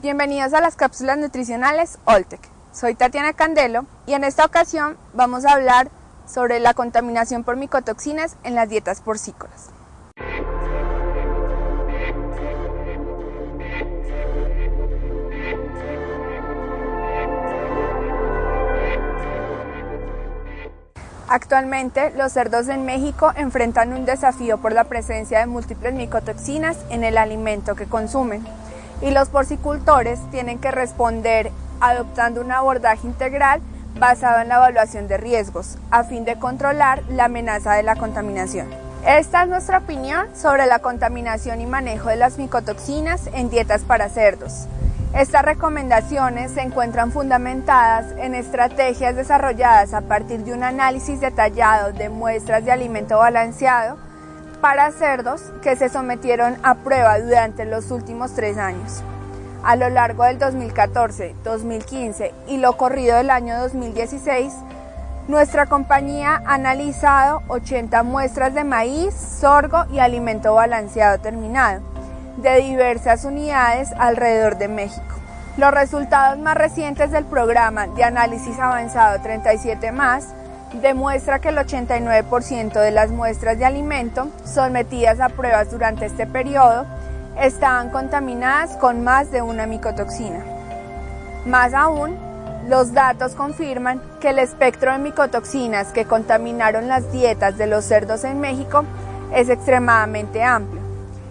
Bienvenidos a las cápsulas nutricionales Oltec. Soy Tatiana Candelo y en esta ocasión vamos a hablar sobre la contaminación por micotoxinas en las dietas porcícolas. Actualmente, los cerdos en México enfrentan un desafío por la presencia de múltiples micotoxinas en el alimento que consumen y los porcicultores tienen que responder adoptando un abordaje integral basado en la evaluación de riesgos a fin de controlar la amenaza de la contaminación. Esta es nuestra opinión sobre la contaminación y manejo de las micotoxinas en dietas para cerdos. Estas recomendaciones se encuentran fundamentadas en estrategias desarrolladas a partir de un análisis detallado de muestras de alimento balanceado para cerdos que se sometieron a prueba durante los últimos tres años. A lo largo del 2014, 2015 y lo corrido del año 2016, nuestra compañía ha analizado 80 muestras de maíz, sorgo y alimento balanceado terminado de diversas unidades alrededor de México. Los resultados más recientes del programa de análisis avanzado 37 más demuestra que el 89% de las muestras de alimento sometidas a pruebas durante este periodo estaban contaminadas con más de una micotoxina. Más aún, los datos confirman que el espectro de micotoxinas que contaminaron las dietas de los cerdos en México es extremadamente amplio.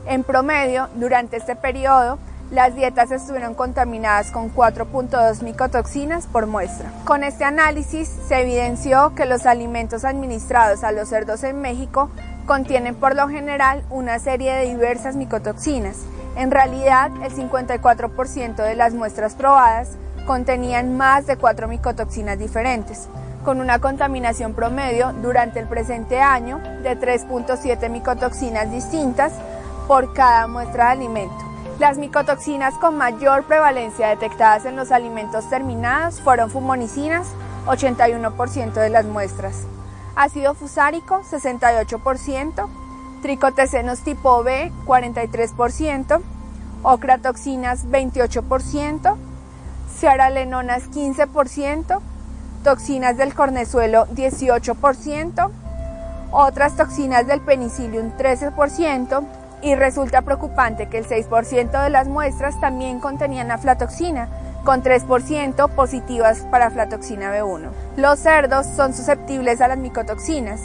En promedio, durante este periodo, las dietas estuvieron contaminadas con 4.2 micotoxinas por muestra. Con este análisis se evidenció que los alimentos administrados a los cerdos en México contienen por lo general una serie de diversas micotoxinas. En realidad, el 54% de las muestras probadas contenían más de 4 micotoxinas diferentes, con una contaminación promedio durante el presente año de 3.7 micotoxinas distintas por cada muestra de alimento. Las micotoxinas con mayor prevalencia detectadas en los alimentos terminados fueron fumonicinas, 81% de las muestras, ácido fusárico, 68%, tricotecenos tipo B, 43%, ocratoxinas, 28%, ciaralenonas, 15%, toxinas del cornezuelo, 18%, otras toxinas del penicillium, 13%, y resulta preocupante que el 6% de las muestras también contenían aflatoxina, con 3% positivas para aflatoxina B1. Los cerdos son susceptibles a las micotoxinas,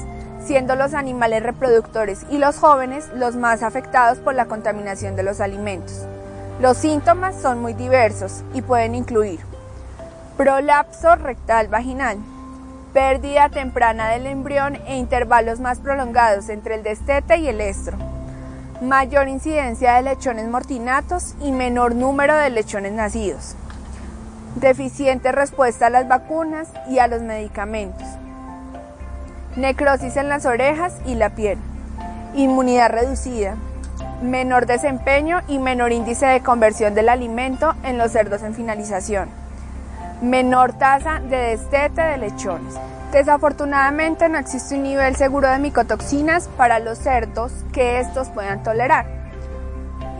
siendo los animales reproductores y los jóvenes los más afectados por la contaminación de los alimentos. Los síntomas son muy diversos y pueden incluir prolapso rectal vaginal, pérdida temprana del embrión e intervalos más prolongados entre el destete y el estro, mayor incidencia de lechones mortinatos y menor número de lechones nacidos, deficiente respuesta a las vacunas y a los medicamentos, necrosis en las orejas y la piel, inmunidad reducida, menor desempeño y menor índice de conversión del alimento en los cerdos en finalización, menor tasa de destete de lechones. Desafortunadamente no existe un nivel seguro de micotoxinas para los cerdos que estos puedan tolerar.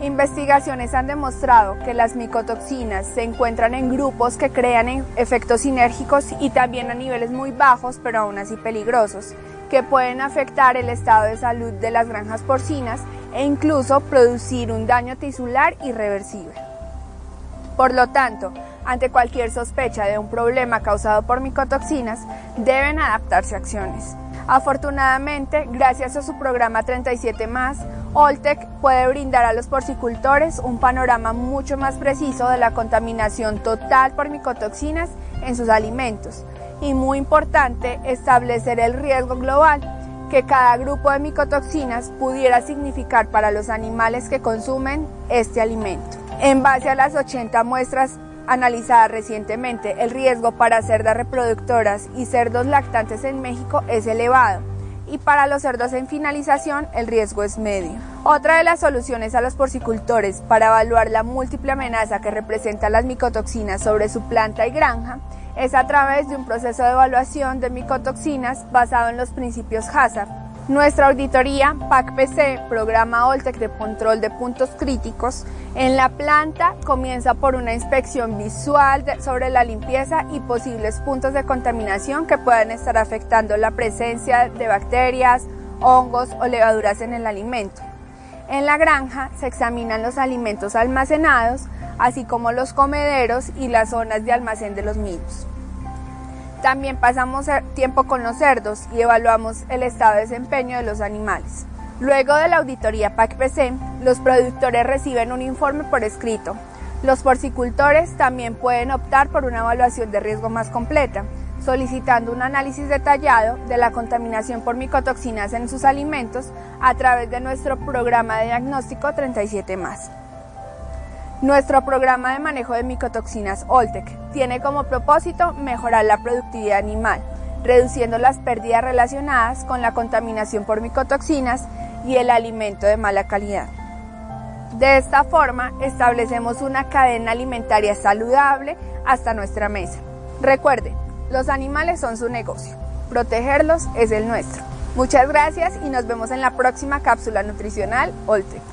Investigaciones han demostrado que las micotoxinas se encuentran en grupos que crean efectos sinérgicos y también a niveles muy bajos, pero aún así peligrosos, que pueden afectar el estado de salud de las granjas porcinas e incluso producir un daño tisular irreversible. Por lo tanto, ante cualquier sospecha de un problema causado por micotoxinas, deben adaptarse a acciones. Afortunadamente, gracias a su programa 37 Oltec puede brindar a los porcicultores un panorama mucho más preciso de la contaminación total por micotoxinas en sus alimentos y muy importante establecer el riesgo global que cada grupo de micotoxinas pudiera significar para los animales que consumen este alimento. En base a las 80 muestras analizada recientemente, el riesgo para cerdas reproductoras y cerdos lactantes en México es elevado y para los cerdos en finalización el riesgo es medio. Otra de las soluciones a los porcicultores para evaluar la múltiple amenaza que representan las micotoxinas sobre su planta y granja es a través de un proceso de evaluación de micotoxinas basado en los principios HACCP, Nuestra auditoría PAC-PC, programa Oltec de control de puntos críticos, en la planta comienza por una inspección visual sobre la limpieza y posibles puntos de contaminación que puedan estar afectando la presencia de bacterias, hongos o levaduras en el alimento. En la granja se examinan los alimentos almacenados, así como los comederos y las zonas de almacén de los mismos. También pasamos tiempo con los cerdos y evaluamos el estado de desempeño de los animales. Luego de la auditoría PAC-PC, los productores reciben un informe por escrito. Los porcicultores también pueden optar por una evaluación de riesgo más completa, solicitando un análisis detallado de la contaminación por micotoxinas en sus alimentos a través de nuestro programa de diagnóstico 37 nuestro programa de manejo de micotoxinas Oltec tiene como propósito mejorar la productividad animal, reduciendo las pérdidas relacionadas con la contaminación por micotoxinas y el alimento de mala calidad. De esta forma, establecemos una cadena alimentaria saludable hasta nuestra mesa. Recuerde, los animales son su negocio, protegerlos es el nuestro. Muchas gracias y nos vemos en la próxima cápsula nutricional Oltec.